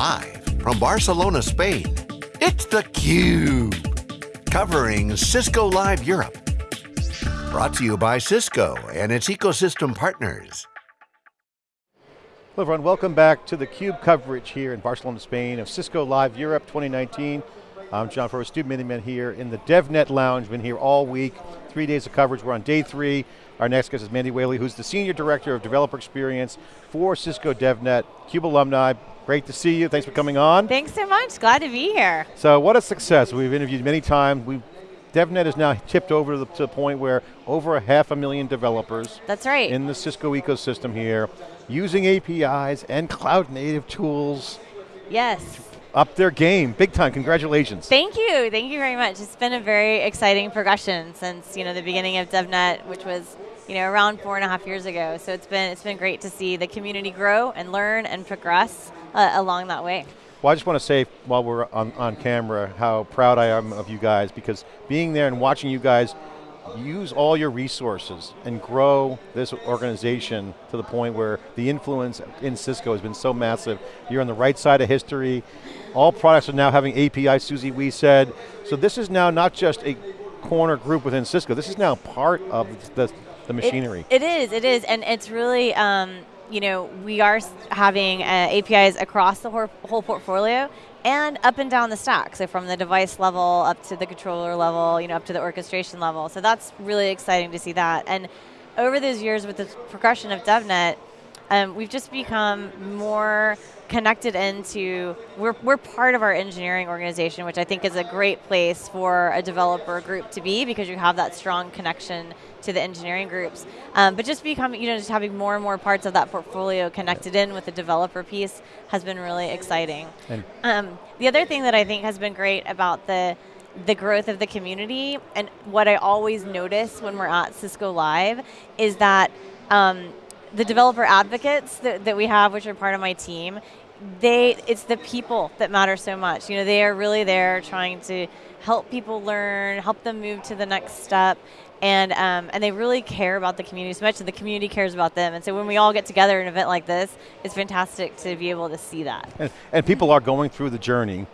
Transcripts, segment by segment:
Live from Barcelona, Spain, it's theCUBE. Covering Cisco Live Europe. Brought to you by Cisco and its ecosystem partners. Hello everyone, welcome back to theCUBE coverage here in Barcelona, Spain of Cisco Live Europe 2019. I'm John Furrier, Stu Miniman here in the DevNet Lounge, been here all week, three days of coverage, we're on day three. Our next guest is Mandy Whaley, who's the Senior Director of Developer Experience for Cisco DevNet, CUBE alumni, Great to see you, thanks for coming on. Thanks so much, glad to be here. So what a success, we've interviewed many times. We've, DevNet is now tipped over to the, to the point where over a half a million developers That's right. in the Cisco ecosystem here, using APIs and cloud native tools. Yes. Up their game, big time, congratulations. Thank you, thank you very much. It's been a very exciting progression since you know the beginning of DevNet, which was you know around four and a half years ago. So it's been it's been great to see the community grow and learn and progress uh, along that way. Well, I just want to say while we're on, on camera how proud I am of you guys because being there and watching you guys use all your resources and grow this organization to the point where the influence in Cisco has been so massive. You're on the right side of history. All products are now having API, Susie Wee said. So this is now not just a corner group within Cisco, this is now part of the, the machinery. it, it is, it is, and it's really, um, you know, we are having uh, APIs across the whole portfolio and up and down the stack. So from the device level up to the controller level, you know, up to the orchestration level. So that's really exciting to see that. And over those years with the progression of DevNet, um, we've just become more connected into, we're, we're part of our engineering organization, which I think is a great place for a developer group to be because you have that strong connection to the engineering groups. Um, but just becoming, you know, just having more and more parts of that portfolio connected in with the developer piece has been really exciting. Um, the other thing that I think has been great about the the growth of the community and what I always notice when we're at Cisco Live is that um, the developer advocates that, that we have, which are part of my team, they, it's the people that matter so much. You know, they are really there trying to help people learn, help them move to the next step, and um, and they really care about the community so much, and the community cares about them. And so when we all get together in an event like this, it's fantastic to be able to see that. And, and people are going through the journey,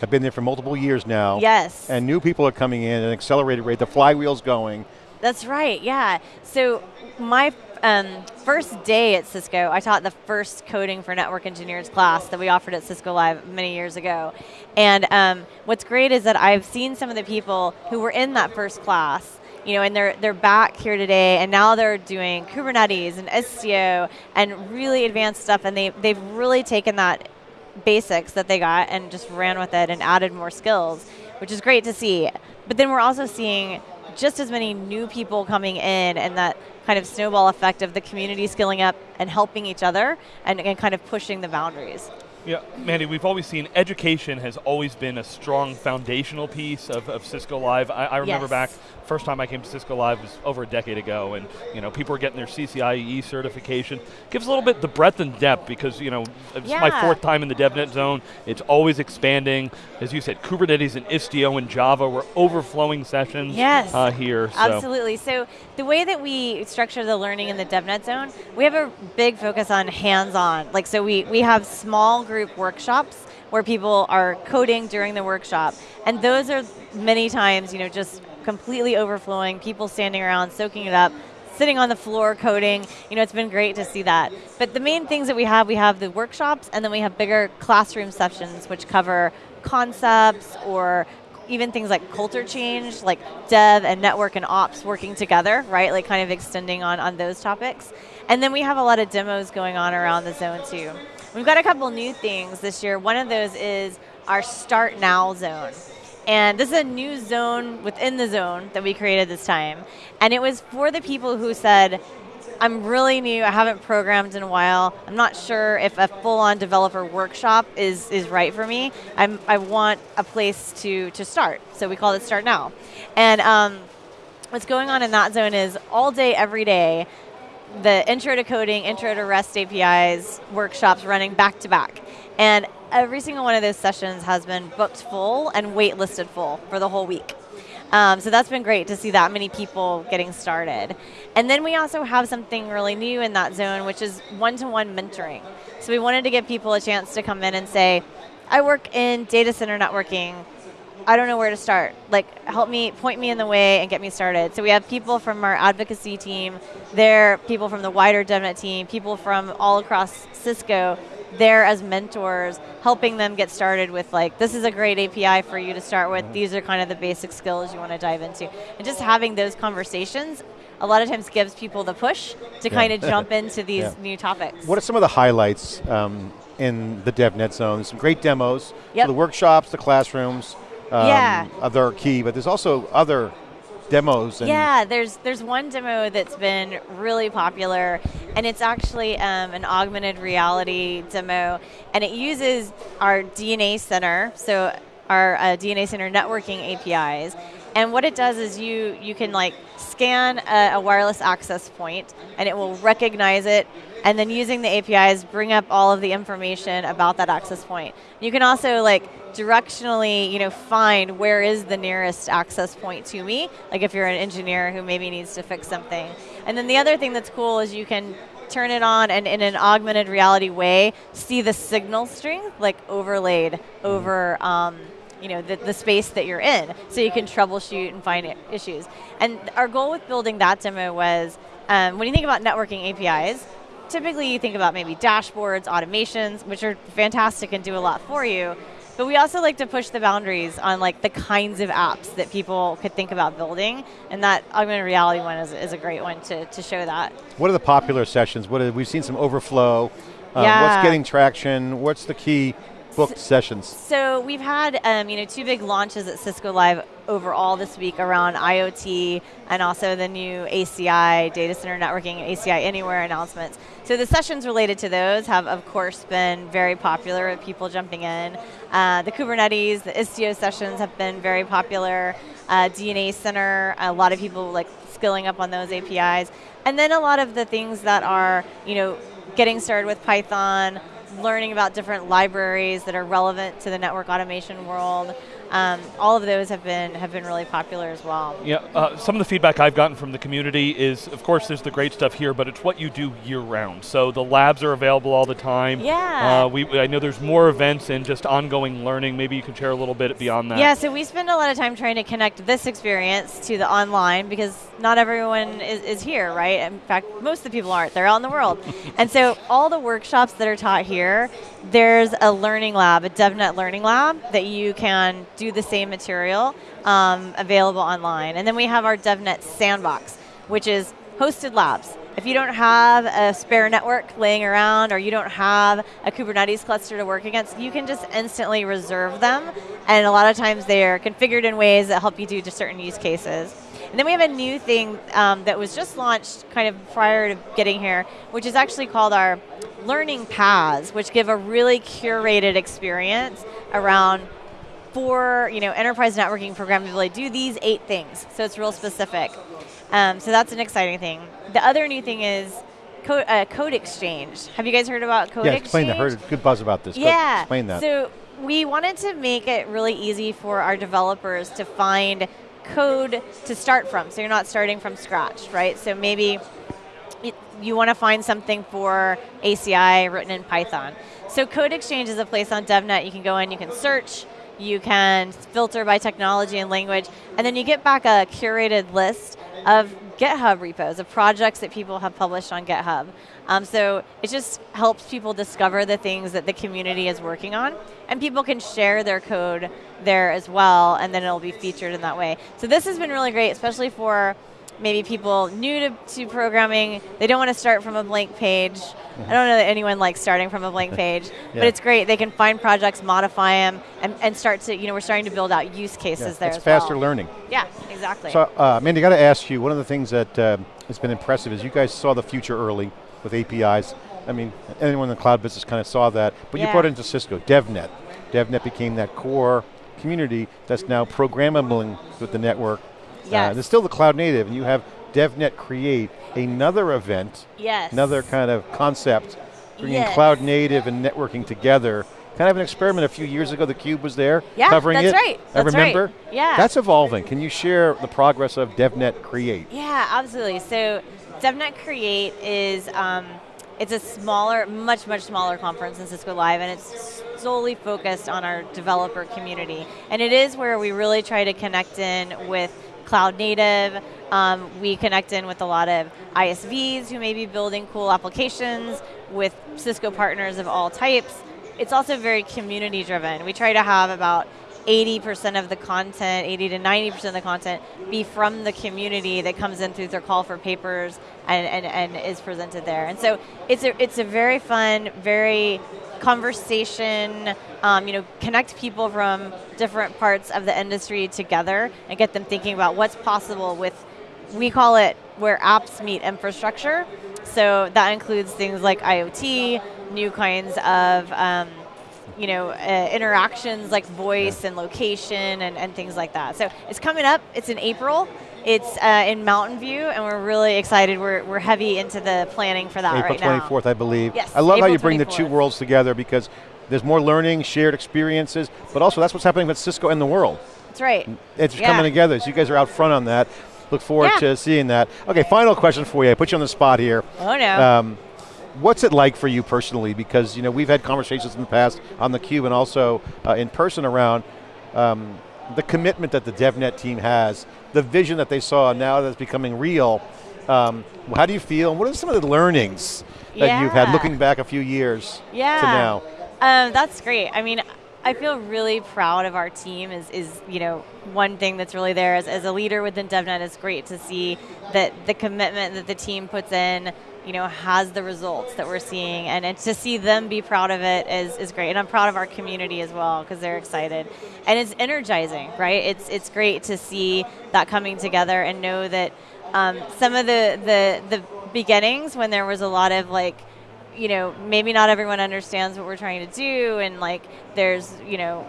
have been there for multiple years now. Yes. And new people are coming in at an accelerated rate, the flywheel's going. That's right, yeah. So my um, first day at Cisco, I taught the first coding for network engineers class that we offered at Cisco Live many years ago. And um, what's great is that I've seen some of the people who were in that first class you know, and they're, they're back here today, and now they're doing Kubernetes and Istio and really advanced stuff, and they, they've really taken that basics that they got and just ran with it and added more skills, which is great to see. But then we're also seeing just as many new people coming in and that kind of snowball effect of the community skilling up and helping each other and, and kind of pushing the boundaries. Yeah, Mandy, we've always seen education has always been a strong foundational piece of, of Cisco Live. I, I remember yes. back, first time I came to Cisco Live was over a decade ago, and you know people were getting their CCIE certification. Gives a little bit the breadth and depth because you know it's yeah. my fourth time in the DevNet zone. It's always expanding. As you said, Kubernetes and Istio and Java were overflowing sessions yes. uh, here. So. Absolutely. So the way that we structure the learning in the DevNet zone, we have a big focus on hands-on. Like so, we we have small group group workshops where people are coding during the workshop. And those are many times, you know, just completely overflowing, people standing around, soaking it up, sitting on the floor coding. You know, it's been great to see that. But the main things that we have, we have the workshops, and then we have bigger classroom sessions which cover concepts or even things like culture change, like dev and network and ops working together, right? Like kind of extending on, on those topics. And then we have a lot of demos going on around the zone too. We've got a couple new things this year. One of those is our Start Now zone. And this is a new zone within the zone that we created this time. And it was for the people who said, I'm really new, I haven't programmed in a while, I'm not sure if a full-on developer workshop is, is right for me. I'm, I want a place to, to start, so we call it Start Now. And um, what's going on in that zone is all day, every day, the intro to coding, intro to REST APIs workshops running back to back. And every single one of those sessions has been booked full and waitlisted full for the whole week. Um, so that's been great to see that many people getting started. And then we also have something really new in that zone, which is one-to-one mentoring. So we wanted to give people a chance to come in and say, I work in data center networking. I don't know where to start. Like, help me, point me in the way and get me started. So we have people from our advocacy team, there, people from the wider DevNet team, people from all across Cisco, there as mentors, helping them get started with like, this is a great API for you to start with, these are kind of the basic skills you want to dive into. And just having those conversations a lot of times gives people the push to Yeah. kind of jump into these Yeah. new topics. What are some of the highlights um, in the DevNet zone? Some great demos. Yep. So the workshops, the classrooms, um, Yeah. they're key, but there's also other demos. And Yeah, there's there's one demo that's been really popular, and it's actually um, an augmented reality demo, and it uses our DNA Center, so our uh, DNA Center networking APIs, and what it does is you you can like scan a, a wireless access point, and it will recognize it. And then using the APIs, bring up all of the information about that access point. You can also like directionally, you know, find where is the nearest access point to me. Like if you're an engineer who maybe needs to fix something. And then the other thing that's cool is you can turn it on and in an augmented reality way, see the signal strength like overlaid over um, you know, the, the space that you're in. So you can troubleshoot and find issues. And our goal with building that demo was, um, when you think about networking APIs, typically you think about maybe dashboards, automations, which are fantastic and do a lot for you. But we also like to push the boundaries on like the kinds of apps that people could think about building, and that augmented reality one is, is a great one to, to show that. What are the popular sessions? What are, we've seen some overflow. Um, Yeah. What's getting traction? What's the key booked sessions? So we've had um, you know two big launches at Cisco Live overall this week around IoT and also the new ACI data center networking ACI Anywhere announcements. So the sessions related to those have of course been very popular with people jumping in. Uh, the Kubernetes, the Istio sessions have been very popular. Uh, DNA Center, a lot of people like skilling up on those APIs, and then a lot of the things that are you know getting started with Python, learning about different libraries that are relevant to the network automation world. Um, all of those have been have been really popular as well. Yeah, uh, some of the feedback I've gotten from the community is, of course, there's the great stuff here, but it's what you do year round. So the labs are available all the time. Yeah. Uh, we, I know there's more events and just ongoing learning. Maybe you can share a little bit beyond that. Yeah, so we spend a lot of time trying to connect this experience to the online because not everyone is, is here, right? In fact, most of the people aren't. They're out in the world. and so all the workshops that are taught here, there's a learning lab, a DevNet learning lab that you can do the same material um, available online. And then we have our DevNet sandbox, which is hosted labs. If you don't have a spare network laying around or you don't have a Kubernetes cluster to work against, you can just instantly reserve them. And a lot of times they are configured in ways that help you do to certain use cases. And then we have a new thing um, that was just launched kind of prior to getting here, which is actually called our learning paths, which give a really curated experience around for you know enterprise networking programmability. Do these eight things, so it's real specific. Um, so that's an exciting thing. The other new thing is code, uh, code exchange. Have you guys heard about code yeah, exchange? explain that. Heard good buzz about this. Yeah. explain that. So we wanted to make it really easy for our developers to find code to start from. So you're not starting from scratch, right? So maybe you want to find something for ACI written in Python. So Code Exchange is a place on DevNet you can go in, you can search, you can filter by technology and language, and then you get back a curated list of GitHub repos, of projects that people have published on GitHub. Um, so it just helps people discover the things that the community is working on, and people can share their code there as well, and then it'll be featured in that way. So this has been really great, especially for maybe people new to, to programming, they don't want to start from a blank page. I don't know that anyone likes starting from a blank page, Yeah. but it's great. They can find projects, modify them, and, and start to, you know, we're starting to build out use Yeah, cases there it's as faster well. learning. Yeah, exactly. So, uh, Mandy, I got to ask you, one of the things that uh, has been impressive is you guys saw the future early with APIs. I mean, anyone in the cloud business kind of saw that, but you brought it into Cisco, DevNet. DevNet became that core community that's now programmable with the network. Uh, Yes. there's still the cloud native, and you have DevNet create another event, yes. another kind of concept, bringing Yes. cloud native and networking together kind of an experiment a few years ago. The Cube was there, Yeah, covering that's it. right. I That's right. remember. Yeah. That's evolving. Can you share the progress of DevNet Create? Yeah, absolutely. So DevNet Create is um, it's a smaller, much much smaller conference than Cisco Live, and it's solely focused on our developer community. And it is where we really try to connect in with cloud native. Um, we connect in with a lot of ISVs who may be building cool applications with Cisco partners of all types. It's also very community driven. We try to have about 80% of the content, 80 to 90% of the content be from the community that comes in through their call for papers and, and, and is presented there. And so it's a, it's a very fun, very conversation, um, you know, connect people from different parts of the industry together and get them thinking about what's possible with, we call it where apps meet infrastructure. So that includes things like IoT, new kinds of um, you know, uh, interactions like voice and location and, and things like that. So it's coming up. It's in April. It's uh, in Mountain View, and we're really excited. We're, we're heavy into the planning for that April right now. 24th, I believe. Yes, I love how you bring the two worlds together because there's more learning, shared experiences, but also that's what's happening with Cisco and the world. That's right. It's Yeah. coming together. So you guys are out front on that. Look forward Yeah. to seeing that. Okay, final question for you. I put you on the spot here. Oh no. Um, what's it like for you personally? Because you know we've had conversations in the past on the cube and also uh, in person around um, the commitment that the DevNet team has, the vision that they saw now that's becoming real. Um, how do you feel? And what are some of the learnings that you've had looking back a few years yeah. to now? Um, that's great. I mean, I feel really proud of our team. Is is you know one thing that's really there as, as a leader within DevNet. It's great to see that the commitment that the team puts in, you know, has the results that we're seeing, and, and to see them be proud of it is is great. And I'm proud of our community as well because they're excited, and it's energizing, right? It's it's great to see that coming together and know that um, some of the the the beginnings when there was a lot of like you know, maybe not everyone understands what we're trying to do, and like there's, you know,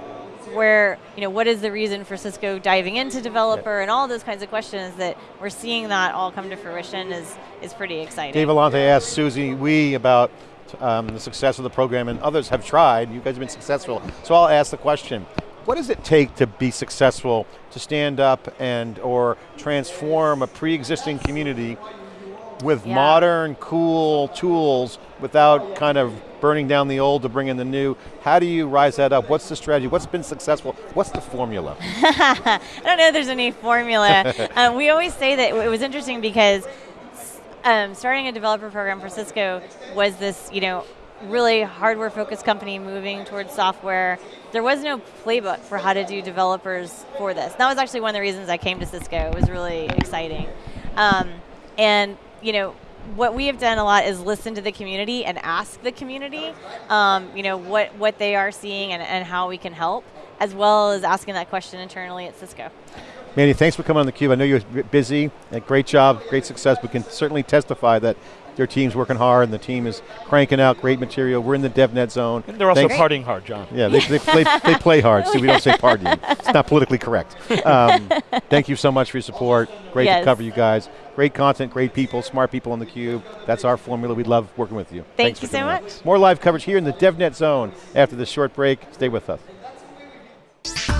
where, you know, what is the reason for Cisco diving into developer and all those kinds of questions that we're seeing that all come to fruition is is pretty exciting. Dave Vellante asked Susie Wee about um, the success of the program, and others have tried. You guys have been successful. So I'll ask the question: What does it take to be successful, to stand up and or transform a pre-existing community with Yeah. modern, cool tools without kind of burning down the old to bring in the new? How do you rise that up? What's the strategy? What's been successful? What's the formula? I don't know if there's any formula. um, we always say that it was interesting because um, starting a developer program for Cisco was this, you know, really hardware focused company moving towards software. There was no playbook for how to do developers for this. That was actually one of the reasons I came to Cisco. It was really exciting. Um, and, you know, what we have done a lot is listen to the community and ask the community, um, you know, what, what they are seeing and, and how we can help, as well as asking that question internally at Cisco. Manny, thanks for coming on theCUBE. I know you're busy, great job, great success. We can certainly testify that your team's working hard and the team is cranking out great material. We're in the DevNet zone. And they're also Thanks- partying hard, John. Yeah, they, they, play, they play hard, so we don't say partying. It's not politically correct. Um, thank you so much for your support. Great to cover you guys. Great content, great people, smart people on theCUBE. That's our formula. We love working with you. Thank Thanks you for so doing that. much. More live coverage here in the DevNet zone after this short break. Stay with us.